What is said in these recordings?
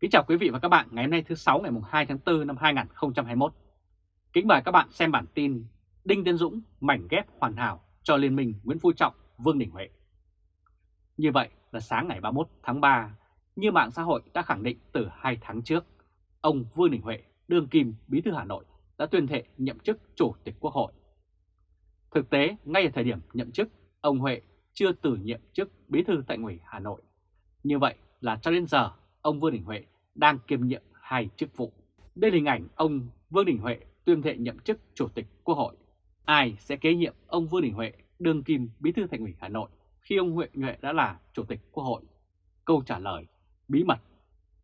Kính chào quý vị và các bạn ngày hôm nay thứ 6 ngày 2 tháng 4 năm 2021. Kính mời các bạn xem bản tin Đinh Tiến Dũng mảnh ghép hoàn hảo cho Liên minh Nguyễn Phú Trọng, Vương Đình Huệ. Như vậy là sáng ngày 31 tháng 3, như mạng xã hội đã khẳng định từ 2 tháng trước, ông Vương Đình Huệ, đương kim bí thư Hà Nội đã tuyên thệ nhậm chức Chủ tịch Quốc hội. Thực tế, ngay ở thời điểm nhậm chức, ông Huệ chưa từ nhiệm chức bí thư tại ủy Hà Nội. Như vậy là cho đến giờ, ông Vương Đình Huệ đang kiêm nhiệm hai chức vụ. Đây là hình ảnh ông Vương Đình Huệ tuyên thệ nhậm chức Chủ tịch Quốc hội. Ai sẽ kế nhiệm ông Vương Đình Huệ đương kim bí thư thành ủy Hà Nội khi ông Huệ Nhuệ đã là Chủ tịch Quốc hội? Câu trả lời, bí mật.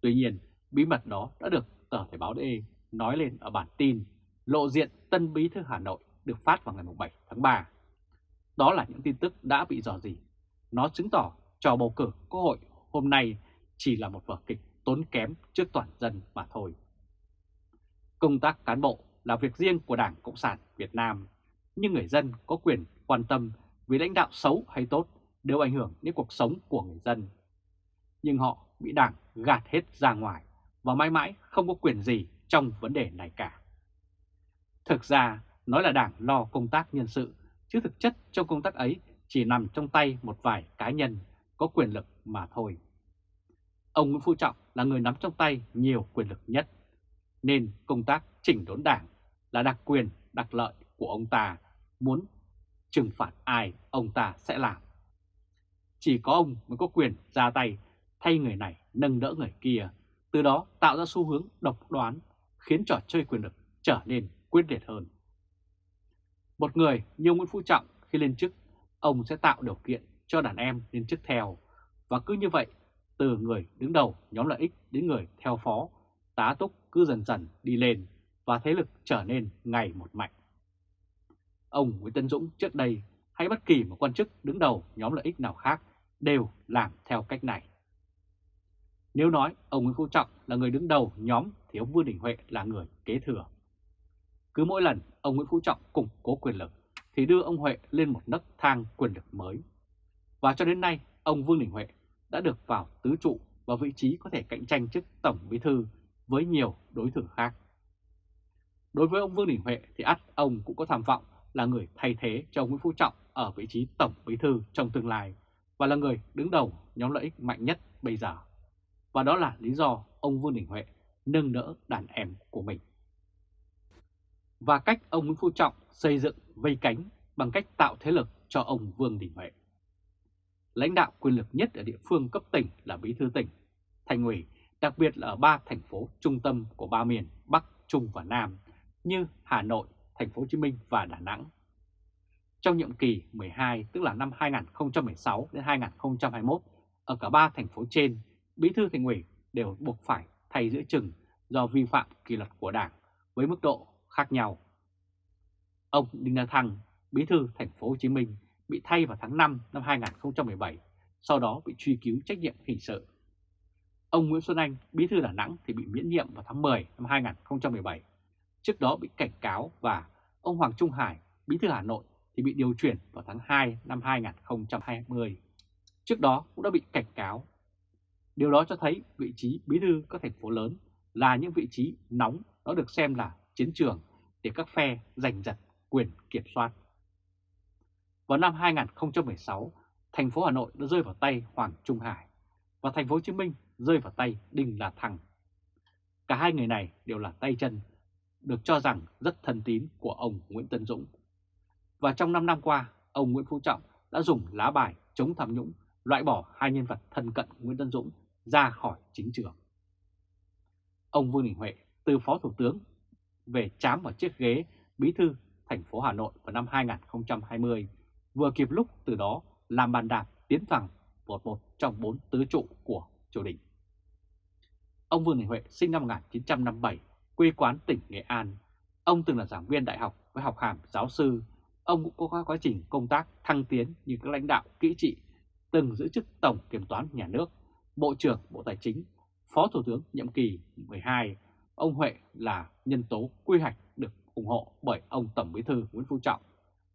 Tuy nhiên, bí mật đó đã được tờ Thể báo DE nói lên ở bản tin lộ diện tân bí thư Hà Nội được phát vào ngày 7 tháng 3. Đó là những tin tức đã bị dò dỉ. Nó chứng tỏ trò bầu cử Quốc hội hôm nay chỉ là một vở kịch tốn kém trước toàn dân mà thôi. Công tác cán bộ là việc riêng của Đảng Cộng sản Việt Nam, nhưng người dân có quyền quan tâm vì lãnh đạo xấu hay tốt đều ảnh hưởng đến cuộc sống của người dân. Nhưng họ bị Đảng gạt hết ra ngoài và mãi mãi không có quyền gì trong vấn đề này cả. Thực ra, nói là Đảng lo công tác nhân sự, chứ thực chất trong công tác ấy chỉ nằm trong tay một vài cá nhân có quyền lực mà thôi. Ông Nguyễn Phú Trọng là người nắm trong tay nhiều quyền lực nhất, nên công tác chỉnh đốn đảng là đặc quyền, đặc lợi của ông ta, muốn trừng phạt ai ông ta sẽ làm. Chỉ có ông mới có quyền ra tay thay người này nâng đỡ người kia, từ đó tạo ra xu hướng độc đoán, khiến trò chơi quyền lực trở nên quyết liệt hơn. Một người như Nguyễn Phú Trọng khi lên chức, ông sẽ tạo điều kiện cho đàn em lên chức theo, và cứ như vậy từ người đứng đầu nhóm lợi ích đến người theo phó, tá túc cứ dần dần đi lên và thế lực trở nên ngày một mạnh. Ông Nguyễn Tân Dũng trước đây hay bất kỳ một quan chức đứng đầu nhóm lợi ích nào khác đều làm theo cách này. Nếu nói ông Nguyễn Phú Trọng là người đứng đầu nhóm thì ông Vương Đình Huệ là người kế thừa. Cứ mỗi lần ông Nguyễn Phú Trọng củng cố quyền lực thì đưa ông Huệ lên một nấc thang quyền lực mới. Và cho đến nay, ông Vương Đình Huệ đã được vào tứ trụ và vị trí có thể cạnh tranh chức Tổng Bí Thư với nhiều đối thủ khác. Đối với ông Vương Đình Huệ thì ắt ông cũng có tham vọng là người thay thế cho ông Nguyễn Phú Trọng ở vị trí Tổng Bí Thư trong tương lai và là người đứng đầu nhóm lợi ích mạnh nhất bây giờ. Và đó là lý do ông Vương Đình Huệ nâng đỡ đàn em của mình. Và cách ông Nguyễn Phú Trọng xây dựng vây cánh bằng cách tạo thế lực cho ông Vương Đình Huệ lãnh đạo quyền lực nhất ở địa phương cấp tỉnh là bí thư tỉnh, thành ủy, đặc biệt là ở ba thành phố trung tâm của ba miền Bắc, Trung và Nam như Hà Nội, Thành phố Hồ Chí Minh và Đà Nẵng. Trong nhiệm kỳ 12, tức là năm 2016 đến 2021, ở cả ba thành phố trên, bí thư thành ủy đều buộc phải thay giữa chừng do vi phạm kỷ luật của Đảng với mức độ khác nhau. Ông Đinh La Thăng, bí thư thành phố Hồ Chí Minh bị thay vào tháng 5 năm 2017, sau đó bị truy cứu trách nhiệm hình sự. Ông Nguyễn Xuân Anh, bí thư Đà Nẵng thì bị miễn nhiệm vào tháng 10 năm 2017, trước đó bị cảnh cáo và ông Hoàng Trung Hải, bí thư Hà Nội thì bị điều chuyển vào tháng 2 năm 2020. Trước đó cũng đã bị cảnh cáo. Điều đó cho thấy vị trí bí thư các thành phố lớn là những vị trí nóng nó được xem là chiến trường để các phe giành giật quyền kiểm soát. Vào năm 2016, thành phố Hà Nội đã rơi vào tay Hoàng Trung Hải và thành phố Hồ Chí Minh rơi vào tay Đinh La Thăng. Cả hai người này đều là tay chân, được cho rằng rất thân tín của ông Nguyễn Tân Dũng. Và trong 5 năm qua, ông Nguyễn Phú Trọng đã dùng lá bài chống tham nhũng loại bỏ hai nhân vật thân cận Nguyễn Tân Dũng ra khỏi chính trường. Ông Vương Đình Huệ từ Phó Thủ tướng về chám vào chiếc ghế bí thư thành phố Hà Nội vào năm 2020 vừa kịp lúc từ đó làm bàn đạp tiến thẳng một một trong bốn tứ trụ của triều đình. Ông Vương Đình Huệ sinh năm 1957, quê quán tỉnh Nghệ An. Ông từng là giảng viên đại học với học hàm giáo sư. Ông cũng có quá trình công tác thăng tiến như các lãnh đạo kỹ trị, từng giữ chức Tổng Kiểm toán Nhà nước, Bộ trưởng Bộ Tài chính, Phó Thủ tướng nhiệm kỳ 12. Ông Huệ là nhân tố quy hoạch được ủng hộ bởi ông Tổng Bí thư Nguyễn Phú Trọng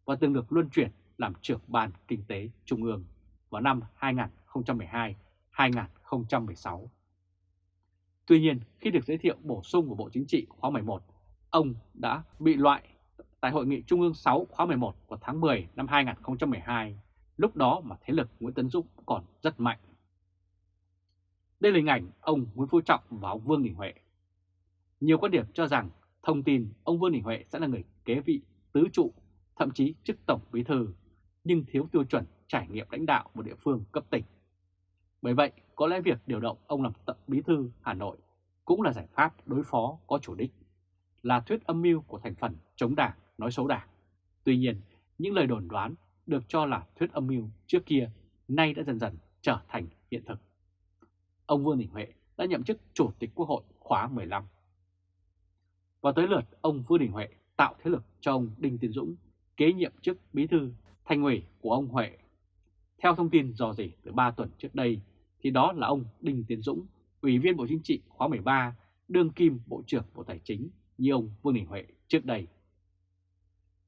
và từng được luân chuyển làm trưởng ban kinh tế trung ương vào năm 2012-2016. Tuy nhiên, khi được giới thiệu bổ sung của Bộ Chính trị khóa 11, ông đã bị loại tại Hội nghị Trung ương 6 khóa 11 vào tháng 10 năm 2012, lúc đó mà thế lực Nguyễn Tấn Dũng còn rất mạnh. Đây là hình ảnh ông Nguyễn Phú Trọng và ông Vương Đình Huệ. Nhiều quan điểm cho rằng thông tin ông Vương Đình Huệ sẽ là người kế vị tứ trụ, thậm chí chức tổng bí thư, nhưng thiếu tiêu chuẩn trải nghiệm lãnh đạo một địa phương cấp tỉnh. Bởi vậy, có lẽ việc điều động ông làm tổng bí thư Hà Nội cũng là giải pháp đối phó có chủ đích, là thuyết âm mưu của thành phần chống đảng, nói xấu đảng. Tuy nhiên, những lời đồn đoán được cho là thuyết âm mưu trước kia nay đã dần dần trở thành hiện thực. Ông Vương Đình Huệ đã nhậm chức Chủ tịch Quốc hội khóa 15. Và tới lượt ông Vương Đình Huệ tạo thế lực cho ông Đinh Tiến Dũng kế nhiệm chức bí thư thành ủy của ông Huệ. Theo thông tin dò dỉ từ 3 tuần trước đây, thì đó là ông Đinh Tiến Dũng, Ủy viên Bộ Chính trị khóa 13, đương kim Bộ trưởng Bộ Tài chính như ông Vương Đình Huệ trước đây.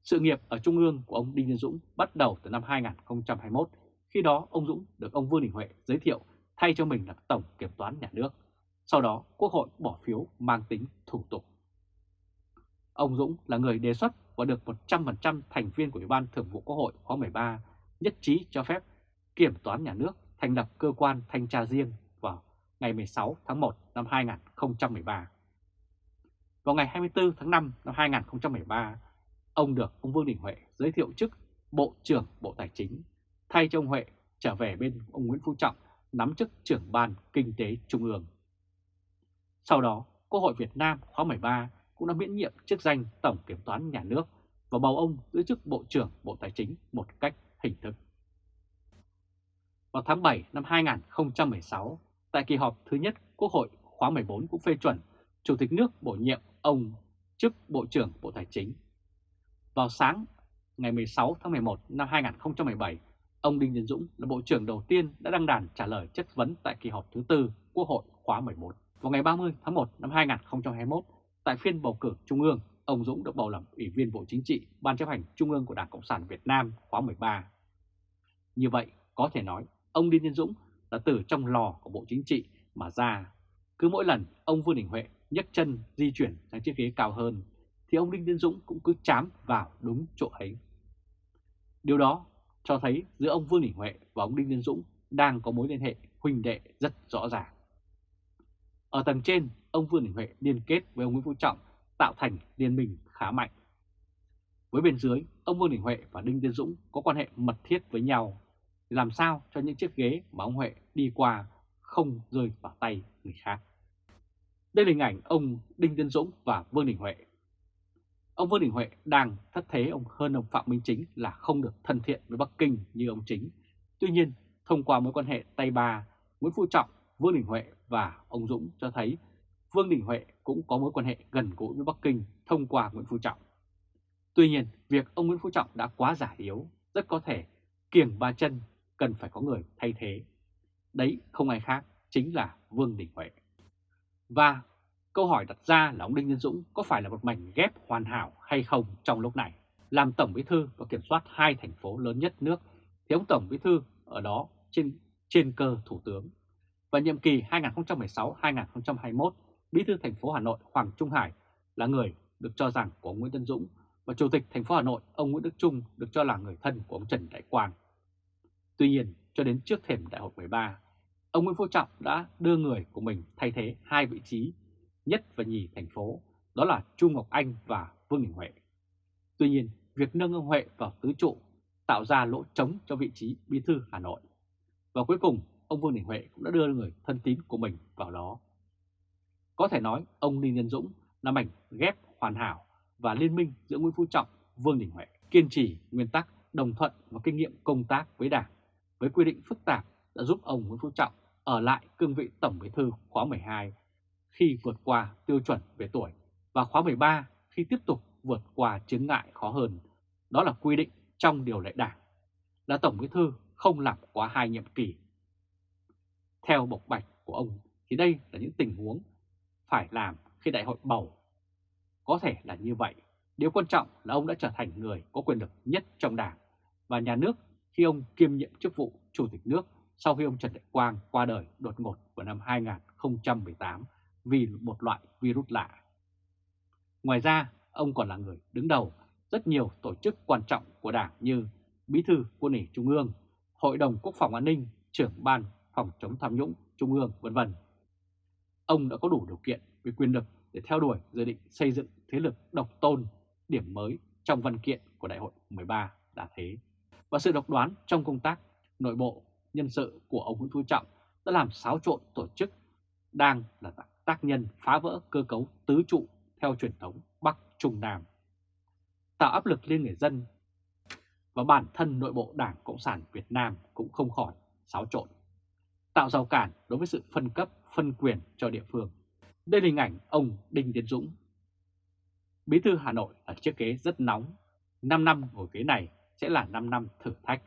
Sự nghiệp ở Trung ương của ông Đinh Tiến Dũng bắt đầu từ năm 2021, khi đó ông Dũng được ông Vương Đình Huệ giới thiệu thay cho mình là Tổng Kiểm toán Nhà nước. Sau đó Quốc hội bỏ phiếu mang tính thủ tục. Ông Dũng là người đề xuất và được 100% thành viên của Ủy ban Thường vụ Quốc hội khóa 13 nhất trí cho phép Kiểm toán Nhà nước thành lập cơ quan thanh tra riêng vào ngày 16 tháng 1 năm 2013. Vào ngày 24 tháng 5 năm 2013, ông được ông Vương Đình Huệ giới thiệu chức Bộ trưởng Bộ Tài chính, thay cho ông Huệ trở về bên ông Nguyễn Phú Trọng nắm chức trưởng ban Kinh tế Trung ương. Sau đó, Quốc hội Việt Nam khóa 13 cũng đã miễn nhiệm chức danh Tổng Kiểm toán Nhà nước và bầu ông giữ chức Bộ trưởng Bộ Tài chính một cách hình thức. Vào tháng 7 năm 2016, tại kỳ họp thứ nhất Quốc hội khóa 14 cũng phê chuẩn Chủ tịch nước bổ nhiệm ông chức Bộ trưởng Bộ Tài chính. Vào sáng ngày 16 tháng 11 năm 2017, ông Đinh Tiến Dũng là Bộ trưởng đầu tiên đã đăng đàn trả lời chất vấn tại kỳ họp thứ tư Quốc hội khóa 11. Vào ngày 30 tháng 1 năm 2021, tại phiên bầu cử Trung ương, ông Dũng được bầu làm Ủy viên Bộ Chính trị Ban chấp hành Trung ương của Đảng Cộng sản Việt Nam khóa 13. Như vậy, có thể nói ông Đinh Tiến Dũng là từ trong lò của Bộ Chính trị mà ra. Cứ mỗi lần ông Vương Đình Huệ nhấc chân di chuyển sang chiếc ghế cao hơn, thì ông Đinh Tiến Dũng cũng cứ chám vào đúng chỗ ấy. Điều đó cho thấy giữa ông Vương Đình Huệ và ông Đinh Tiến Dũng đang có mối liên hệ huynh đệ rất rõ ràng. Ở tầng trên, ông Vương Đình Huệ liên kết với ông Nguyễn Phú Trọng tạo thành liên minh khá mạnh. Với bên dưới, ông Vương Đình Huệ và Đinh Tiến Dũng có quan hệ mật thiết với nhau, làm sao cho những chiếc ghế mà ông Huệ đi qua không rơi vào tay người khác. Đây là hình ảnh ông Đinh Tiến Dũng và Vương Đình Huệ. Ông Vương Đình Huệ đang thất thế ông hơn ông Phạm Minh Chính là không được thân thiện với Bắc Kinh như ông Chính. Tuy nhiên, thông qua mối quan hệ tay ba, Nguyễn Phú Trọng, Vương Đình Huệ và ông Dũng cho thấy Vương Đình Huệ cũng có mối quan hệ gần gũi với Bắc Kinh thông qua Nguyễn Phú Trọng. Tuy nhiên, việc ông Nguyễn Phú Trọng đã quá giả yếu, rất có thể kiềng ba chân cần phải có người thay thế. Đấy không ai khác, chính là Vương Đình Huệ. Và câu hỏi đặt ra là ông Đinh Tiến Dũng có phải là một mảnh ghép hoàn hảo hay không trong lúc này? Làm Tổng Bí Thư và kiểm soát hai thành phố lớn nhất nước, thì ông Tổng Bí Thư ở đó trên, trên cơ Thủ tướng. Và nhiệm kỳ 2016-2021, Bí Thư thành phố Hà Nội Hoàng Trung Hải là người được cho rằng của Nguyễn Tân Dũng và Chủ tịch thành phố Hà Nội ông Nguyễn Đức Trung được cho là người thân của ông Trần Đại Quang. Tuy nhiên, cho đến trước thềm đại hội 13, ông Nguyễn Phú Trọng đã đưa người của mình thay thế hai vị trí nhất và nhì thành phố, đó là Chu Ngọc Anh và Vương Đình Huệ. Tuy nhiên, việc nâng ông Huệ vào tứ trụ tạo ra lỗ trống cho vị trí bí thư Hà Nội. Và cuối cùng, ông Vương Đình Huệ cũng đã đưa người thân tín của mình vào đó. Có thể nói ông Ninh Nhân Dũng là mảnh ghép hoàn hảo và liên minh giữa Nguyễn Phú Trọng, Vương Đình Huệ, kiên trì nguyên tắc đồng thuận và kinh nghiệm công tác với Đảng, với quy định phức tạp đã giúp ông Nguyễn Phú Trọng ở lại cương vị Tổng Bí thư khóa 12 khi vượt qua tiêu chuẩn về tuổi và khóa 13 khi tiếp tục vượt qua chứng ngại khó hơn. Đó là quy định trong điều lệ đảng là Tổng Bí thư không làm quá hai nhiệm kỳ. Theo bộc bạch của ông thì đây là những tình huống phải làm khi đại hội bầu. Có thể là như vậy. Điều quan trọng là ông đã trở thành người có quyền lực nhất trong đảng và nhà nước khi ông kiêm nhiệm chức vụ Chủ tịch nước sau khi ông Trần Đại Quang qua đời đột ngột vào năm 2018 vì một loại virus lạ. Ngoài ra, ông còn là người đứng đầu rất nhiều tổ chức quan trọng của Đảng như Bí thư Quân ủy Trung ương, Hội đồng Quốc phòng An ninh, trưởng ban phòng chống tham nhũng Trung ương, vân vân. Ông đã có đủ điều kiện về quyền lực để theo đuổi dự định xây dựng thế lực độc tôn, điểm mới trong văn kiện của Đại hội 13 đã thế. Và sự độc đoán trong công tác nội bộ nhân sự của ông Nguyễn Phú Trọng đã làm xáo trộn tổ chức đang là tác nhân phá vỡ cơ cấu tứ trụ theo truyền thống Bắc Trung Nam, tạo áp lực lên người dân và bản thân nội bộ Đảng Cộng sản Việt Nam cũng không khỏi xáo trộn, tạo rào cản đối với sự phân cấp, phân quyền cho địa phương. Đây là hình ảnh ông Đinh Tiến Dũng. Bí thư Hà Nội ở chiếc ghế rất nóng, 5 năm ngồi ghế này sẽ là 5 năm thử thách.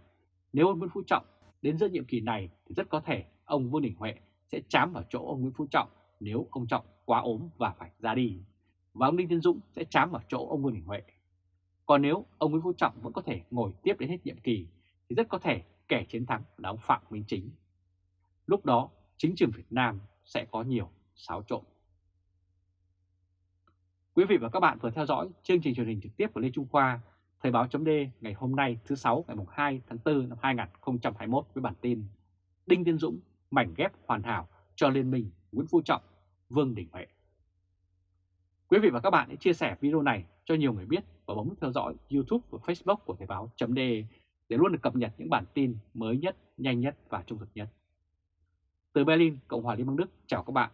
Nếu ông Nguyễn Phú Trọng đến giữa nhiệm kỳ này thì rất có thể ông Vương Đình Huệ sẽ chám vào chỗ ông Nguyễn Phú Trọng nếu ông Trọng quá ốm và phải ra đi. Và ông Đinh Tiến Dũng sẽ chám vào chỗ ông Vương Đình Huệ. Còn nếu ông Nguyễn Phú Trọng vẫn có thể ngồi tiếp đến hết nhiệm kỳ thì rất có thể kẻ chiến thắng là ông Phạm Minh Chính. Lúc đó chính trường Việt Nam sẽ có nhiều xáo trộn. Quý vị và các bạn vừa theo dõi chương trình truyền hình trực tiếp của Lê Trung Khoa, Thời báo chấm ngày hôm nay thứ sáu ngày 2 tháng 4 năm 2021 với bản tin Đinh Tiên Dũng mảnh ghép hoàn hảo cho Liên minh Nguyễn Phú Trọng, Vương Đình Huệ. Quý vị và các bạn hãy chia sẻ video này cho nhiều người biết và bấm theo dõi YouTube và Facebook của Thời báo chấm để luôn được cập nhật những bản tin mới nhất, nhanh nhất và trung thực nhất. Từ Berlin, Cộng hòa Liên bang Đức, chào các bạn.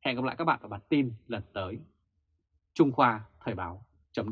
Hẹn gặp lại các bạn ở bản tin lần tới. Trung Khoa Thời báo chấm